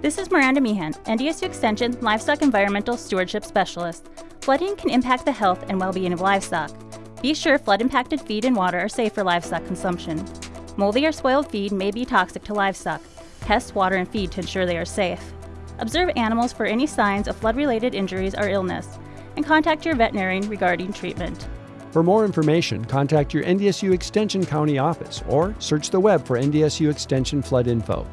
This is Miranda Meehan, NDSU Extension Livestock Environmental Stewardship Specialist. Flooding can impact the health and well-being of livestock. Be sure flood-impacted feed and water are safe for livestock consumption. Moldy or spoiled feed may be toxic to livestock. Test water and feed to ensure they are safe. Observe animals for any signs of flood-related injuries or illness, and contact your veterinarian regarding treatment. For more information, contact your NDSU Extension County office or search the web for NDSU Extension Flood Info.